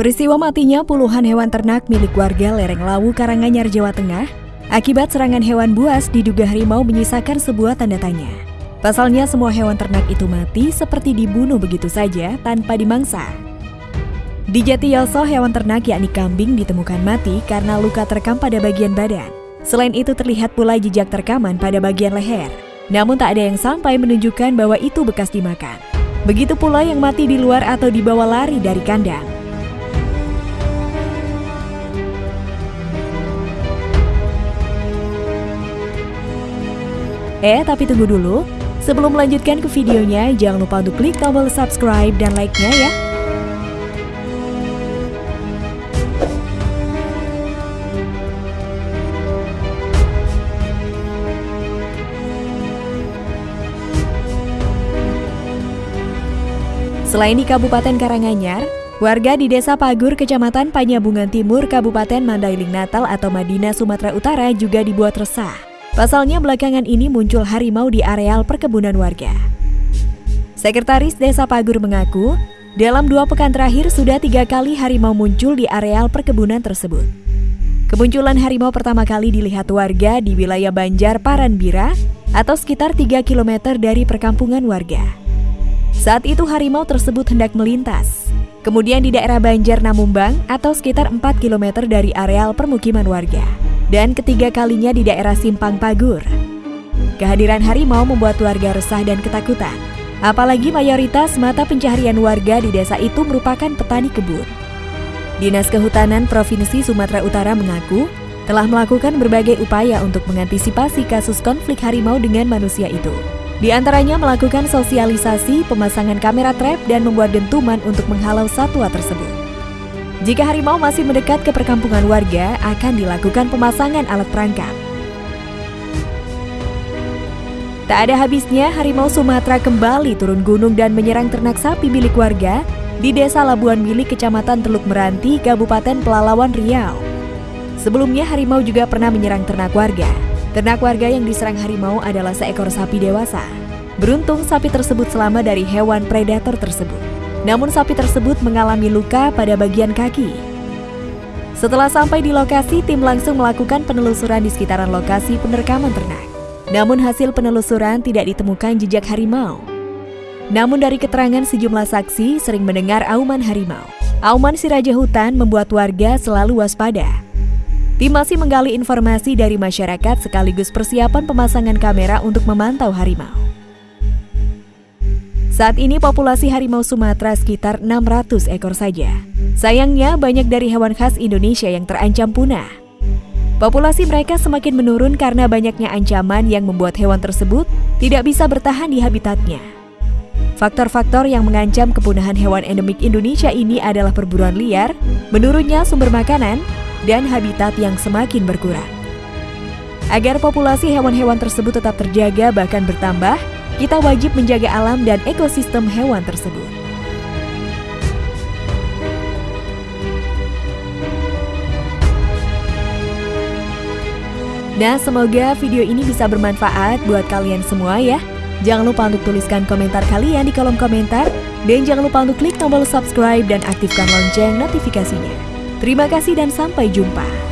Peristiwa matinya puluhan hewan ternak milik warga lereng Lawu Karanganyar, Jawa Tengah akibat serangan hewan buas diduga harimau menyisakan sebuah tanda tanya. Pasalnya semua hewan ternak itu mati seperti dibunuh begitu saja tanpa dimangsa. Di Jatiyoso, hewan ternak yakni kambing ditemukan mati karena luka terekam pada bagian badan. Selain itu terlihat pula jejak terekaman pada bagian leher. Namun tak ada yang sampai menunjukkan bahwa itu bekas dimakan. Begitu pula yang mati di luar atau dibawa lari dari kandang. Eh, tapi tunggu dulu. Sebelum melanjutkan ke videonya, jangan lupa untuk klik tombol subscribe dan like-nya ya. Selain di Kabupaten Karanganyar, warga di Desa Pagur, Kecamatan Panyabungan Timur, Kabupaten Mandailing Natal atau Madinah, Sumatera Utara juga dibuat resah. Pasalnya belakangan ini muncul harimau di areal perkebunan warga. Sekretaris Desa Pagur mengaku, dalam dua pekan terakhir sudah tiga kali harimau muncul di areal perkebunan tersebut. Kemunculan harimau pertama kali dilihat warga di wilayah Banjar Paranbira atau sekitar 3 km dari perkampungan warga. Saat itu harimau tersebut hendak melintas. Kemudian di daerah Banjar Namumbang atau sekitar 4 km dari areal permukiman warga. Dan ketiga kalinya di daerah Simpang Pagur. Kehadiran harimau membuat warga resah dan ketakutan. Apalagi mayoritas mata pencaharian warga di desa itu merupakan petani kebun. Dinas Kehutanan Provinsi Sumatera Utara mengaku telah melakukan berbagai upaya untuk mengantisipasi kasus konflik harimau dengan manusia itu. Di antaranya melakukan sosialisasi, pemasangan kamera trap, dan membuat dentuman untuk menghalau satwa tersebut. Jika harimau masih mendekat ke perkampungan warga, akan dilakukan pemasangan alat perangkap. Tak ada habisnya, harimau Sumatera kembali turun gunung dan menyerang ternak sapi milik warga di Desa Labuan Milik, Kecamatan Teluk Meranti, Kabupaten Pelalawan Riau. Sebelumnya, harimau juga pernah menyerang ternak warga. Ternak warga yang diserang harimau adalah seekor sapi dewasa. Beruntung, sapi tersebut selamat dari hewan predator tersebut. Namun, sapi tersebut mengalami luka pada bagian kaki. Setelah sampai di lokasi, tim langsung melakukan penelusuran di sekitaran lokasi penerkaman ternak. Namun, hasil penelusuran tidak ditemukan jejak harimau. Namun dari keterangan sejumlah saksi sering mendengar auman harimau. Auman si raja hutan membuat warga selalu waspada. Tim masih menggali informasi dari masyarakat sekaligus persiapan pemasangan kamera untuk memantau harimau. Saat ini populasi harimau Sumatera sekitar 600 ekor saja. Sayangnya banyak dari hewan khas Indonesia yang terancam punah. Populasi mereka semakin menurun karena banyaknya ancaman yang membuat hewan tersebut tidak bisa bertahan di habitatnya. Faktor-faktor yang mengancam kepunahan hewan endemik Indonesia ini adalah perburuan liar, menurunnya sumber makanan, dan habitat yang semakin berkurang. Agar populasi hewan-hewan tersebut tetap terjaga bahkan bertambah, kita wajib menjaga alam dan ekosistem hewan tersebut. Nah, semoga video ini bisa bermanfaat buat kalian semua ya. Jangan lupa untuk tuliskan komentar kalian di kolom komentar. Dan jangan lupa untuk klik tombol subscribe dan aktifkan lonceng notifikasinya. Terima kasih dan sampai jumpa.